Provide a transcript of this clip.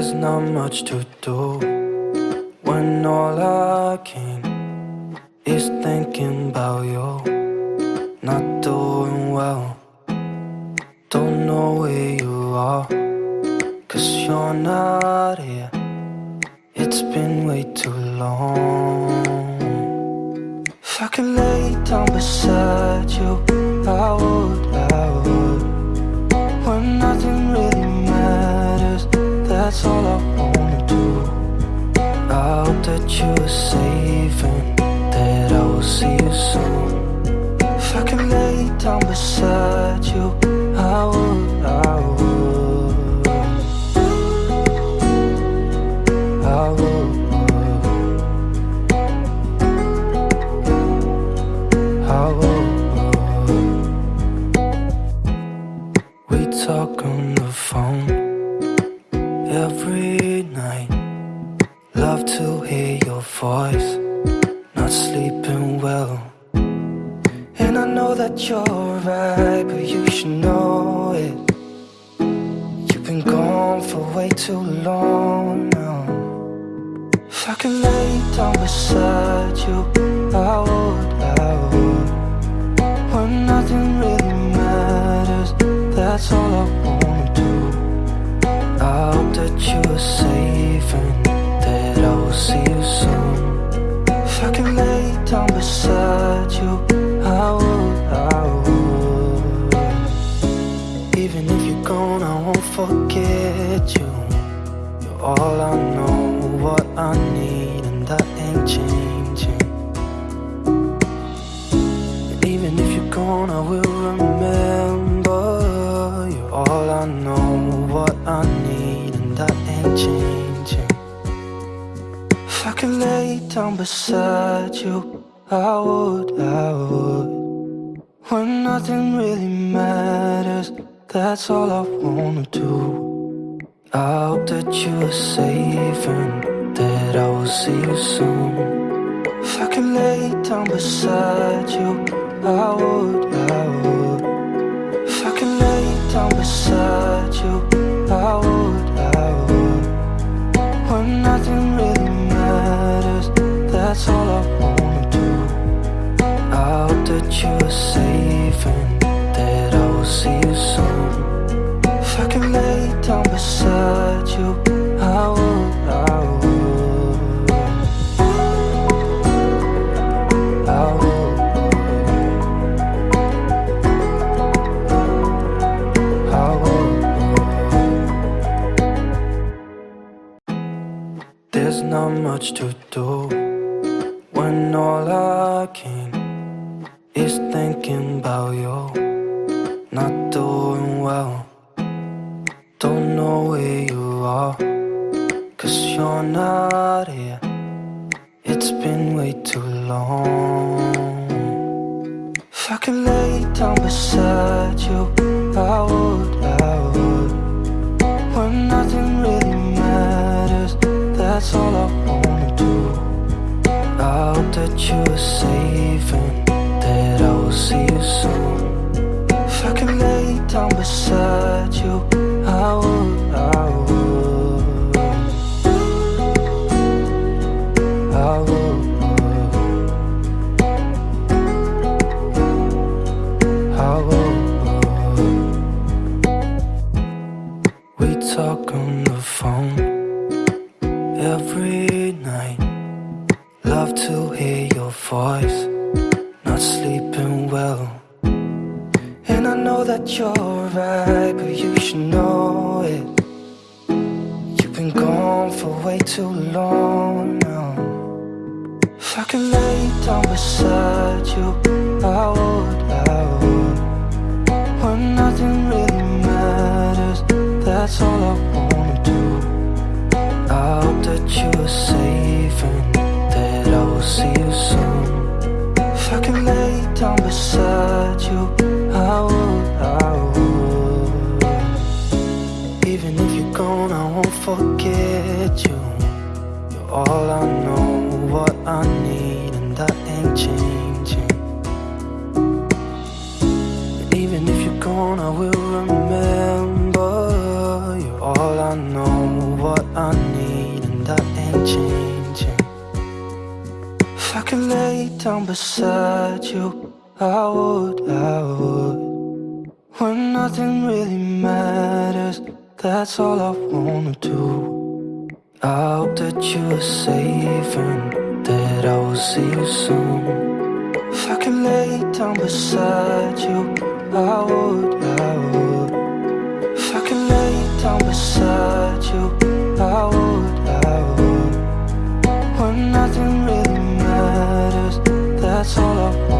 There's not much to do when all I can is thinking about you. Not doing well, don't know where you are, cause you're not here. It's been way too long. If I could lay down beside you, I would, that's all I wanna do. I hope that you are safe and that I will see you soon. If I could lay down beside you, I would, I would. I would. I would. We talk on the phone every night. Love to hear your voice. Not sleeping well. And I know that you're right, but you should know it. You've been gone for way too long now. If I could lay down beside you, that I will see you soon. If I lay down beside you, I would, I would. Even if you're gone, I won't forget you. You're all I know, what I need, and ain't changing. Even if you're gone, I will remember. Changing. If I could lay down beside you, I would, I would. When nothing really matters, that's all I wanna do. I hope that you are safe and that I will see you soon. If I could lay down beside you, I would, I would. Down beside you, I would, I would. I would. I would. There's not much to do when all I can is thinking about you. Not doing well, don't know where you are, cause you're not here. It's been way too long. If I could lay down beside you, I would, I would. When nothing really matters, that's all I wanna do. I hope that you are safe I would. We talk on the phone every night. Love to hear your voice. Not sleeping well. And I know that you're right, but you should know it. You've been gone for way too long now. I could lay down beside you, I would, I would. When nothing really matters, that's all I wanna do. I hope that you are safe and that I will see you soon. If I could lay down beside you, I would, I would. Even if you're gone, I won't forget you. You're all I know, I will remember. You're all I know, what I need And that ain't changing. If I could lay down beside you, I would, I would. When nothing really matters, that's all I wanna do. I hope that you are safe and that I will see you soon. If I could lay down beside you, I would, I would. If I could lay down beside you, I would, I would. When nothing really matters, that's all I want.